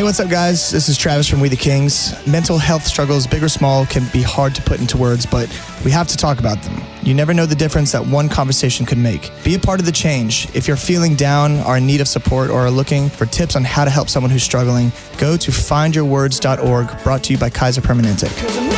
Hey, what's up, guys? This is Travis from We the Kings. Mental health struggles, big or small, can be hard to put into words, but we have to talk about them. You never know the difference that one conversation could make. Be a part of the change. If you're feeling down, are in need of support, or are looking for tips on how to help someone who's struggling, go to findyourwords.org, brought to you by Kaiser Permanente.